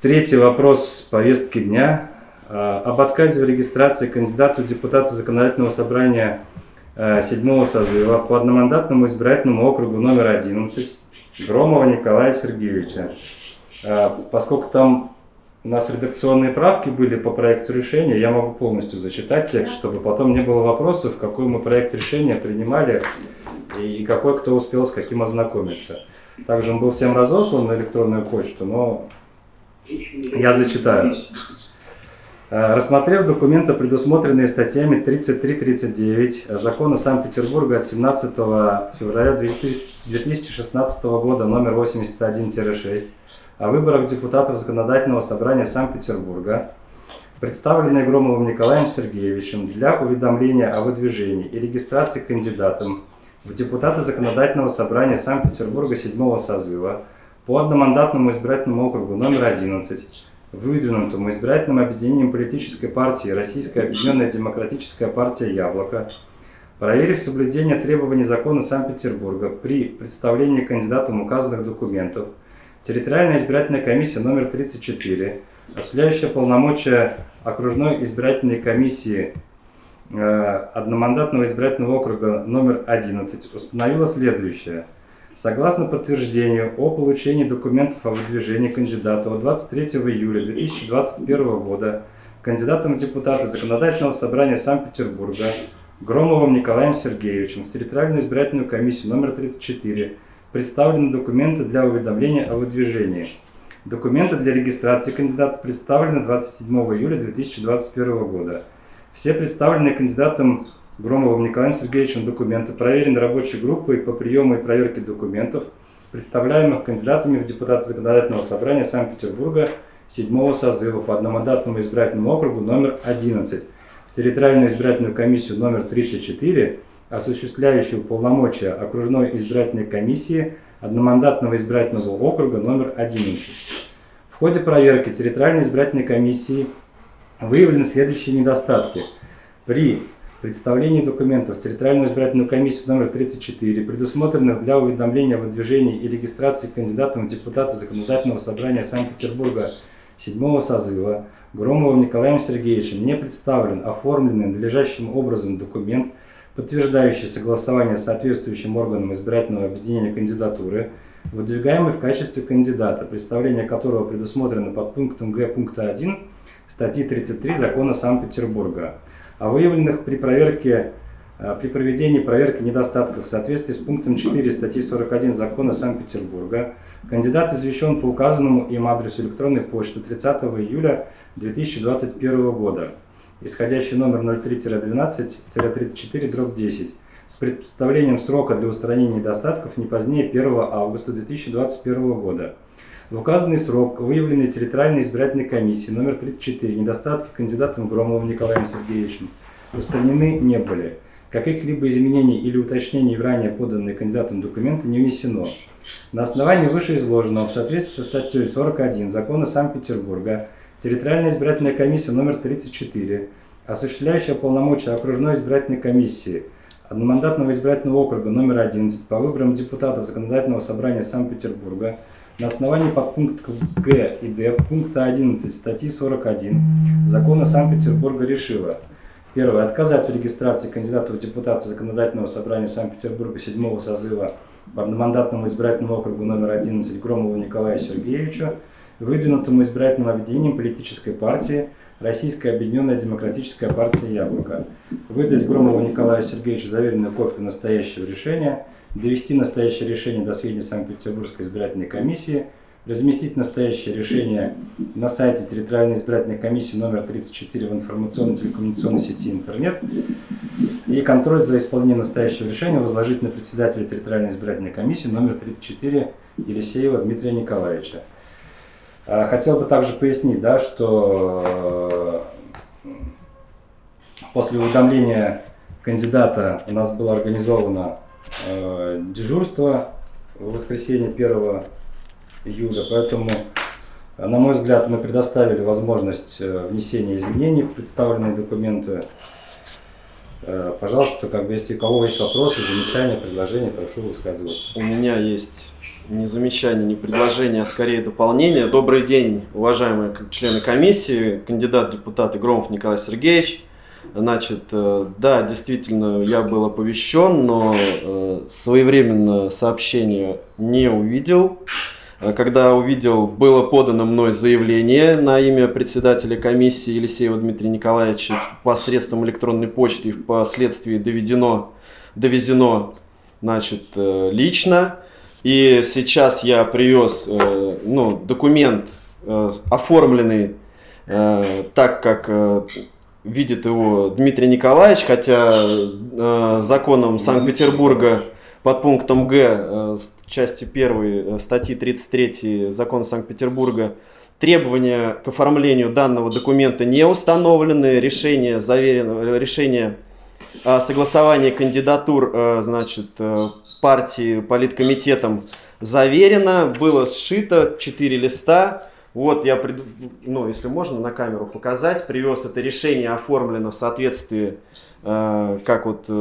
Третий вопрос повестки дня. А, об отказе в регистрации кандидату в депутаты Законодательного собрания а, седьмого созыва по одномандатному избирательному округу номер 11 Громова Николая Сергеевича. А, поскольку там у нас редакционные правки были по проекту решения, я могу полностью зачитать текст, чтобы потом не было вопросов, какой мы проект решения принимали и какой кто успел с каким ознакомиться. Также он был всем разослан на электронную почту, но я зачитаю. Э, рассмотрев документы, предусмотренные статьями 33-39 Закона Санкт-Петербурга от 17 февраля 2016 года номер 81-6 о выборах депутатов Законодательного собрания Санкт-Петербурга, представленные Громовым Николаем Сергеевичем для уведомления о выдвижении и регистрации кандидатом в депутаты Законодательного собрания Санкт-Петербурга 7 созыва по одномандатному избирательному округу номер 11, выдвинутому избирательным объединением политической партии Российская Объединенная Демократическая партия «Яблоко», проверив соблюдение требований закона Санкт-Петербурга при представлении кандидатам указанных документов, территориальная избирательная комиссия номер 34, осуществляющая полномочия окружной избирательной комиссии э, одномандатного избирательного округа номер 11, установила следующее – Согласно подтверждению о получении документов о выдвижении кандидата от 23 июля 2021 года кандидатом в депутаты Законодательного собрания Санкт-Петербурга Громовым Николаем Сергеевичем в территориальную избирательную комиссию номер 34 представлены документы для уведомления о выдвижении. Документы для регистрации кандидата представлены 27 июля 2021 года. Все представленные кандидатом Громовым Николаем Сергеевичем документы проверены рабочей группой по приему и проверке документов, представляемых кандидатами в депутаты Законодательного собрания Санкт-Петербурга 7 созыва по одномандатному избирательному округу номер 11 в территориальную избирательную комиссию номер 34, осуществляющую полномочия окружной избирательной комиссии одномандатного избирательного округа номер 11. В ходе проверки территориальной избирательной комиссии выявлены следующие недостатки. При представлении документов. В территориальную избирательную комиссию номер 34, предусмотренных для уведомления о выдвижении и регистрации кандидатом в депутаты Законодательного собрания Санкт-Петербурга 7 созыва, Громовым Николаем Сергеевичем не представлен оформленный надлежащим образом документ, подтверждающий согласование с соответствующим органом избирательного объединения кандидатуры, выдвигаемый в качестве кандидата, представление которого предусмотрено под пунктом Г пункта 1 статьи 33 Закона Санкт-Петербурга выявленных при проверке э, при проведении проверки недостатков в соответствии с пунктом 4 статьи 41 Закона Санкт-Петербурга. Кандидат извещен по указанному им адресу электронной почты 30 июля 2021 года, исходящий номер 03-12-34-10, с представлением срока для устранения недостатков не позднее 1 августа 2021 года. В указанный срок выявлены территориальной избирательной комиссии номер 34 недостатки кандидатом Громовым Николаем Сергеевичем устранены не были. Каких-либо изменений или уточнений в ранее поданные кандидатам документы не внесено. На основании вышеизложенного в соответствии со статьей 41 Закона Санкт-Петербурга территориальная избирательная комиссия номер 34, осуществляющая полномочия окружной избирательной комиссии одномандатного избирательного округа номер 11 по выборам депутатов Законодательного собрания Санкт-Петербурга на основании подпунктов Г и Д пункта 11 статьи 41 Закона Санкт-Петербурга решила Первое. Отказать в регистрации кандидата в депутаты Законодательного собрания Санкт-Петербурга 7 созыва по одномандатному избирательному округу номер 11 Громову Николаю Сергеевичу, выдвинутому избирательным объединением политической партии Российская Объединенная Демократическая партия «Яблоко». Выдать Громову Николаю Сергеевичу заверенную копию настоящего решения – довести настоящее решение до сведения Санкт-Петербургской избирательной комиссии, разместить настоящее решение на сайте территориальной избирательной комиссии номер 34 в информационно-телекоммуникационной сети интернет и контроль за исполнением настоящего решения возложить на председателя территориальной избирательной комиссии номер 34 Елисеева Дмитрия Николаевича. А, хотел бы также пояснить, да, что э, после уведомления кандидата у нас было организовано Э, дежурство в воскресенье 1 июля, поэтому, на мой взгляд, мы предоставили возможность э, внесения изменений в представленные документы. Э, пожалуйста, как бы, если у кого есть вопросы, замечания, предложения, прошу высказываться. У меня есть ни замечания, ни предложения, а скорее дополнения. Добрый день, уважаемые члены комиссии, кандидат депутата Громов Николай Сергеевич. Значит, э, да, действительно, я был оповещен, но э, своевременно сообщение не увидел. Э, когда увидел, было подано мной заявление на имя председателя комиссии Елисеева Дмитрия Николаевича посредством электронной почты и впоследствии доведено, довезено значит, лично. И сейчас я привез ну, документ, оформленный так, как видит его Дмитрий Николаевич, хотя законом Санкт-Петербурга под пунктом Г части 1 статьи 33 Закона Санкт-Петербурга требования к оформлению данного документа не установлены, решение, заверено, решение о согласовании кандидатур э, значит, э, партии политкомитетом заверено, было сшито 4 листа. Вот я, ну, если можно на камеру показать, привез это решение, оформлено в соответствии Э, как вот э,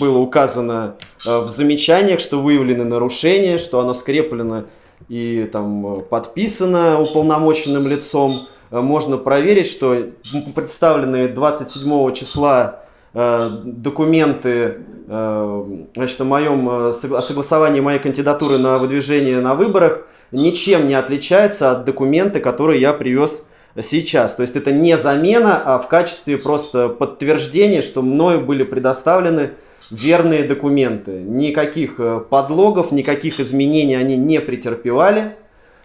было указано э, в замечаниях, что выявлены нарушения, что оно скреплено и там подписано уполномоченным лицом. Можно проверить, что представленные 27 числа документы значит, о, моем, о согласовании моей кандидатуры на выдвижение на выборах ничем не отличается от документа, который я привез сейчас. То есть это не замена, а в качестве просто подтверждения, что мною были предоставлены верные документы. Никаких э, подлогов, никаких изменений они не претерпевали.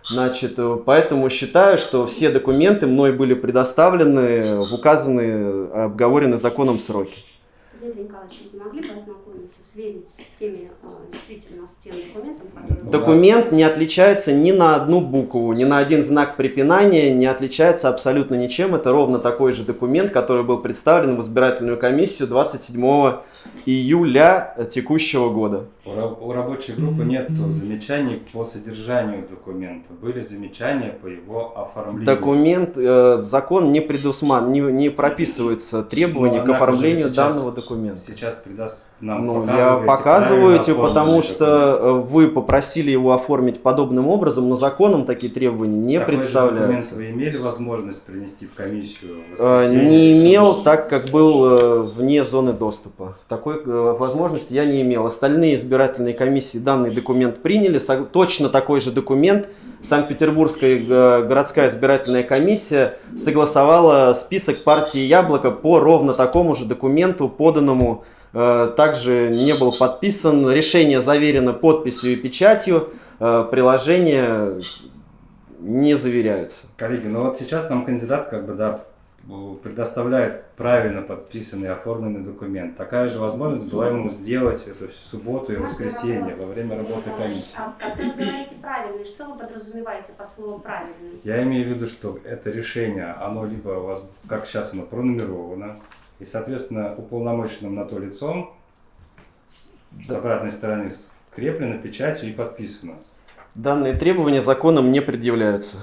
Значит, э, поэтому считаю, что все документы мной были предоставлены в указанные, обговоренные законом сроки. Дмитрий Николаевич, вы могли бы ознакомиться, сверить с теми, а, действительно, с тем документом, который... Документ не отличается ни на одну букву, ни на один знак препинания, не отличается абсолютно ничем. Это ровно такой же документ, который был представлен в избирательную комиссию 27 июля текущего года. У рабочей группы нет замечаний по содержанию документа. Были замечания по его оформлению. Документ, э, закон не предусман, не, не прописывается требования к оформлению сейчас, данного документа. Сейчас придаст нам ну, я показываю, потому что документ. вы попросили его оформить подобным образом, но законом такие требования не Такой представляются. Вы имели возможность принести в комиссию? В не имел, так как был э, вне зоны доступа. Такой э, возможности я не имел. Остальные избирательные комиссии данный документ приняли. Точно такой же документ Санкт-Петербургская э, городская избирательная комиссия согласовала список партии «Яблоко» по ровно такому же документу, поданному Э, также не был подписан. Решение заверено подписью и печатью. Приложения не заверяются. Коллеги, ну вот сейчас нам кандидат как бы да, предоставляет правильно подписанный оформленный документ. Такая же возможность была ему сделать это в субботу и воскресенье во время работы комиссии. А когда вы говорите правильный, что вы подразумеваете под словом правильный? Я имею в виду, что это решение, оно либо у вас, как сейчас оно пронумеровано, и, соответственно, уполномоченным на то лицом с обратной стороны скреплено печатью и подписано. Данные требования законом не предъявляются.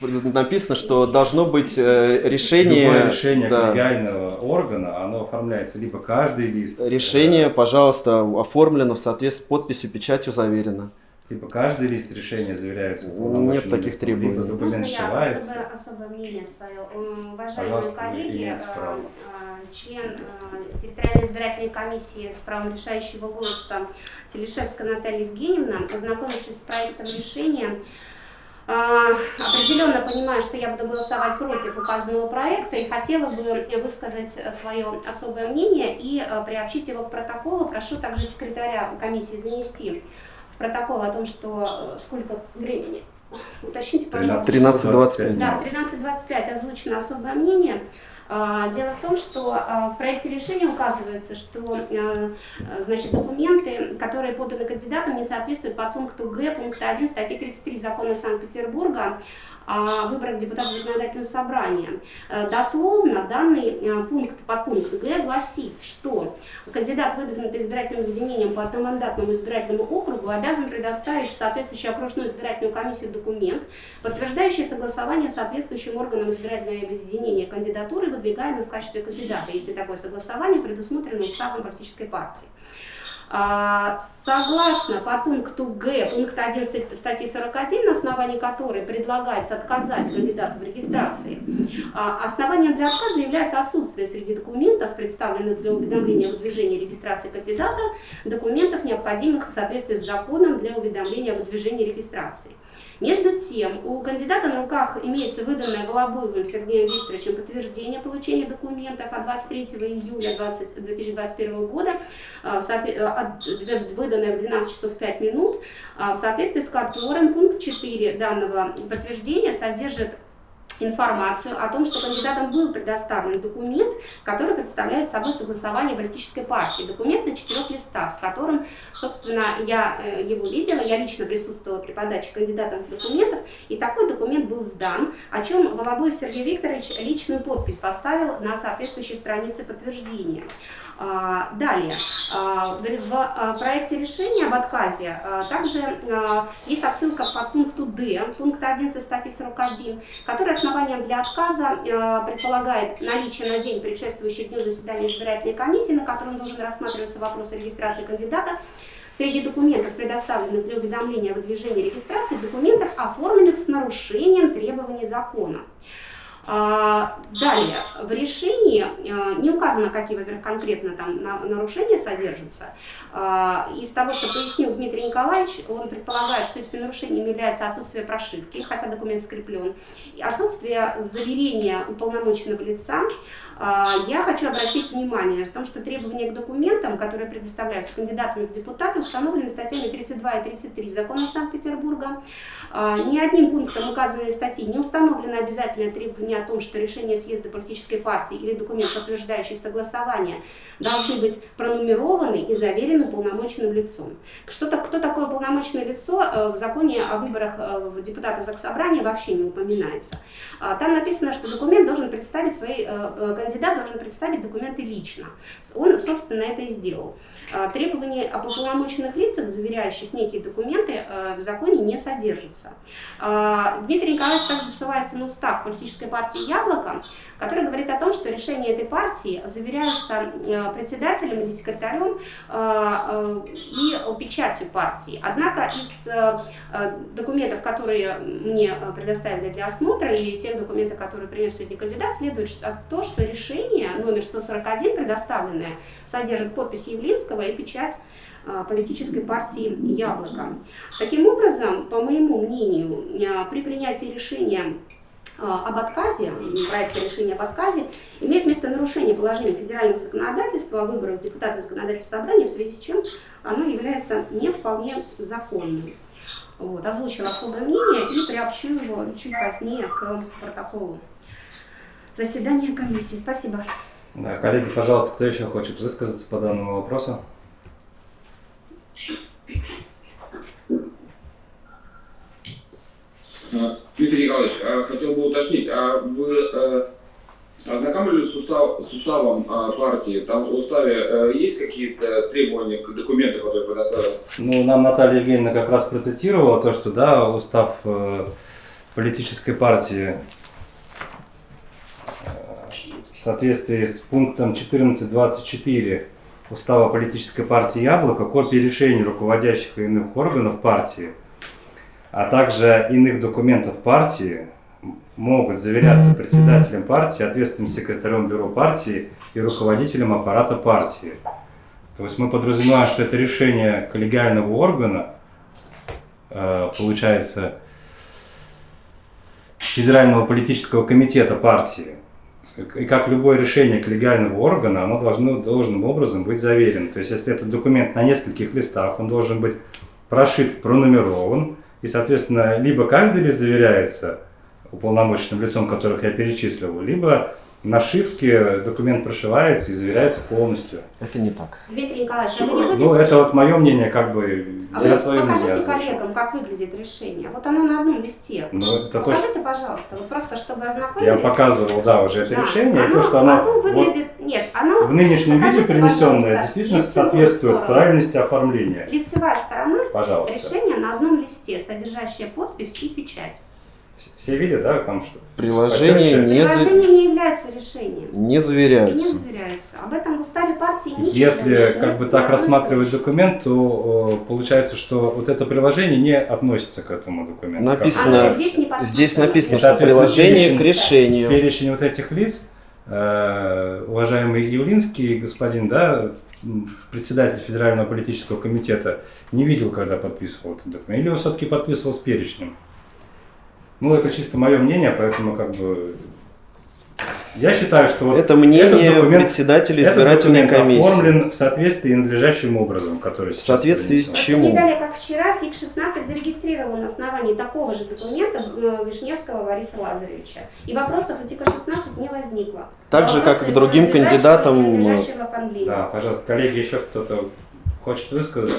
Написано, что должно быть э, решение... Любое решение да. легального органа, оно оформляется либо каждый лист. Решение, пожалуйста, оформлено в соответствии с подписью, печатью заверено. Либо каждый лист решения заверяется Нет таких требований. Либо документ Можно я особое, особое мнение свое? Уважаемые Пожалуйста, коллеги, член э, территориальной избирательной комиссии с правом решающего голоса Телешевская Наталья Евгеньевна, ознакомившись с проектом решения, э, определенно понимаю, что я буду голосовать против указанного проекта и хотела бы высказать свое особое мнение и э, приобщить его к протоколу. Прошу также секретаря комиссии занести протокол о том, что сколько времени Уточните, пожалуйста. 13.25. Да, 13.25 озвучено особое мнение. А, дело в том, что а, в проекте решения указывается, что а, значит, документы, которые поданы кандидатам, не соответствуют по пункту Г, пункта 1 статьи 33 закона Санкт-Петербурга о выборах депутатов законодательного собрания. Э, дословно данный э, пункт по пункту Г гласит, что кандидат, выдвинутый избирательным объединением по одномандатному избирательному округу, обязан предоставить в соответствующую окружную избирательную комиссию документ, подтверждающий согласование соответствующим органам избирательного объединения кандидатуры, выдвигаемой в качестве кандидата, если такое согласование предусмотрено уставом политической партии. А, согласно по пункту Г, пункт 11 статьи 41, на основании которой предлагается отказать кандидату в регистрации, а, основанием для отказа является отсутствие среди документов, представленных для уведомления о выдвижении регистрации кандидата, документов, необходимых в соответствии с законом для уведомления о выдвижении регистрации. Между тем, у кандидата на руках имеется выданное Волобуевым Сергеем Викторовичем подтверждение получения документов от 23 июля 20, 2021 года, а, выданное в 12 часов 5 минут, а, в соответствии с которым пункт 4 данного подтверждения содержит информацию о том, что кандидатам был предоставлен документ, который представляет собой согласование политической партии. Документ на четырех листах, с которым, собственно, я э, его видела, я лично присутствовала при подаче кандидатам документов, и такой документ был сдан, о чем Волобуев Сергей Викторович личную подпись поставил на соответствующей странице подтверждения. А, далее, а, в а, проекте решения об отказе также есть отсылка по пункту D, пункт 11 статьи 41, который основанием для отказа предполагает наличие на день, предшествующий дню заседания избирательной комиссии, на котором должен рассматриваться вопрос регистрации кандидата, Среди документов, предоставленных для уведомления о выдвижении регистрации, документов, оформленных с нарушением требований закона. А, далее, в решении а, не указано, какие, во-первых, конкретно там нарушения содержатся. А, из того, что пояснил Дмитрий Николаевич, он предполагает, что этими нарушениями является отсутствие прошивки, хотя документ скреплен, и отсутствие заверения уполномоченного лица, а, я хочу обратить внимание на том, что требования к документам, которые предоставляются кандидатами в депутаты, установлены статьями 32 и 33 Закона Санкт-Петербурга. Ни одним пунктом указанной статьи не установлено обязательное требование о том, что решение съезда политической партии или документ, подтверждающий согласование, должны быть пронумерованы и заверены полномоченным лицом. Что-то, кто такое полномоченное лицо э, в законе о выборах э, в депутаты Заксобрания вообще не упоминается. А, там написано, что документ должен представить свои э, кандидат должен представить документы лично. Он, собственно, это и сделал. А, требования о полномоченных лицах, заверяющих некие документы, в законе не содержатся. А, Дмитрий Николаевич также ссылается на устав политической партии «Яблоко», который говорит о том, что решения этой партии заверяются э, председателем или секретарем э, и печатью партии. Однако из документов, которые мне предоставили для осмотра, и тех документов, которые принес сегодня кандидат, следует то, что решение номер 141, предоставленное, содержит подпись Явлинского и печать политической партии «Яблоко». Таким образом, по моему мнению, при принятии решения об отказе, проекта решения об отказе, имеет место нарушение положений федерального законодательства о выборах депутата законодательного собрания, в связи с чем оно является не вполне законным. Вот, озвучила особое мнение и приобщу его чуть позднее к протоколу заседания комиссии. Спасибо. Да, коллеги, пожалуйста, кто еще хочет высказаться по данному вопросу? Дмитрий Николаевич, а, хотел бы уточнить, а вы э, ознакомились с, устав, с уставом а, партии? Там в уставе э, есть какие-то требования к документам, которые предоставят? Ну, нам Наталья Евгеньевна как раз процитировала то, что, да, устав э, политической партии в соответствии с пунктом 14.24 Устава политической партии «Яблоко» копии решений руководящих и иных органов партии, а также иных документов партии могут заверяться председателем партии, ответственным секретарем бюро партии и руководителем аппарата партии. То есть мы подразумеваем, что это решение коллегиального органа, э, получается, Федерального политического комитета партии, и как любое решение коллегиального органа, оно должно должным образом быть заверено. То есть, если этот документ на нескольких листах, он должен быть прошит, пронумерован, и, соответственно, либо каждый лист заверяется уполномоченным лицом, которых я перечислил, либо нашивке документ прошивается и заверяется полностью. Это не так. Дмитрий Николаевич, а вы не будете... Ну, это вот мое мнение, как бы, а я свое покажите мнение коллегам, как выглядит решение. Вот оно на одном листе. Ну, это покажите, точно... пожалуйста, вот просто чтобы ознакомились. Я показывал, да, уже это да. решение. Оно, то, что оно, оно выглядит... Вот нет, оно... В нынешнем виде принесенное действительно соответствует сторону. правильности оформления. Лицевая сторона пожалуйста. решения на одном листе, содержащая подпись и печать. Все- видят, да, там что? Приложение не, за- Приложение не является решением. не И не заверяется. Об этом в уставе партии ничего Если нет, как нет бы так рассматривать строчки. документ, то э, получается, что вот это приложение не относится к этому документу. Написано- Оно здесь не. Здесь написано, что приложение к решению. Перечень вот этих лиц, уважаемый Явлинский господин, да, председатель Федерального политического комитета, не видел, когда подписывал этот документ. Или он все-таки подписывал с перечнем. Ну, это чисто мое мнение, поэтому как бы... Я считаю, что Это мнение этот документ- председателя этот избирательной документ комиссии. оформлен в соответствии надлежащим образом, который В сейчас соответствии с чему? Не далее, как вчера, ТИК-16 зарегистрировал на основании такого же документа э, Вишневского Бориса Лазаревича. И вопросов у ТИКа-16 не возникло. Так же, как Вопросы и к другим кандидатам. Да, пожалуйста, коллеги, еще кто-то хочет высказаться?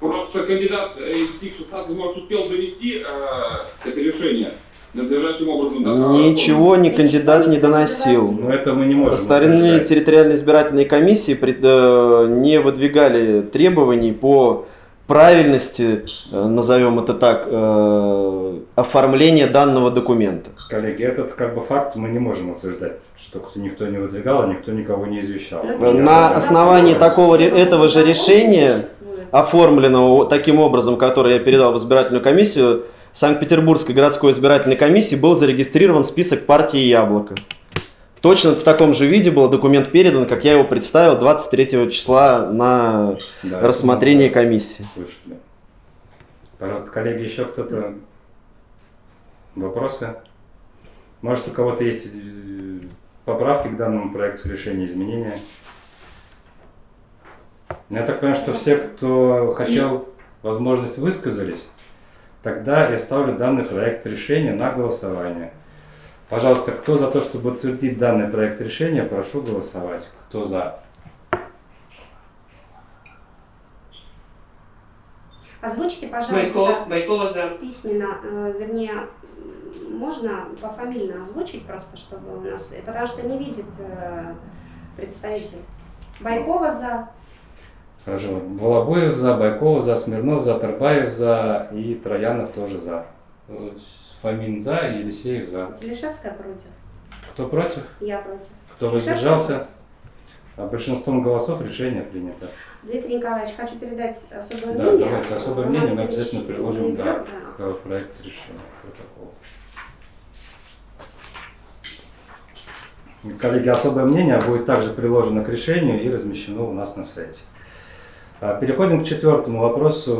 Просто кандидат из ТИК-16 может успел довести э, это решение надлежащим образом. да, Ничего ни кандидат не доносил. Но это мы не можем Стороны утверждать. территориальной избирательной комиссии пред- э, не выдвигали требований по правильности, э, назовем это так, э, оформления данного документа. Коллеги, этот как бы факт мы не можем утверждать, что кто- никто не выдвигал, а никто никого не извещал. Ну, На основании такого этого же решения оформленного таким образом, который я передал в избирательную комиссию, Санкт-Петербургской городской избирательной комиссии был зарегистрирован список партии «Яблоко». Точно в таком же виде был документ передан, как я его представил 23 числа на Да, рассмотрение это мы комиссии. Слышали. Пожалуйста, коллеги, еще кто-то вопросы? Может, у кого-то есть э, поправки к данному проекту решения, изменения? Я так понимаю, что все, кто хотел возможность, высказались. Тогда я ставлю данный проект решения на голосование. Пожалуйста, кто за то, чтобы утвердить данный проект решения, прошу голосовать. Кто за? Озвучите, пожалуйста, Байкова, Байкова за. письменно, э, вернее, можно пофамильно озвучить просто, чтобы у нас, потому что не видит э, представитель. Байкова за, Хорошо. Волобуев за, Байков за, Смирнов за, Тарбаев за и Троянов тоже за. Фомин за и Елисеев за. Телешевская против, Кто против? я против. Кто воздержался? А большинством голосов решение принято. Дмитрий Николаевич, хочу передать особое Да, мнение. давайте особое мнение мы обязательно приложим да, да. к проекту решения протокола. Коллеги, особое мнение будет также приложено к решению и размещено у нас на сайте. А, Переходим к четвертому вопросу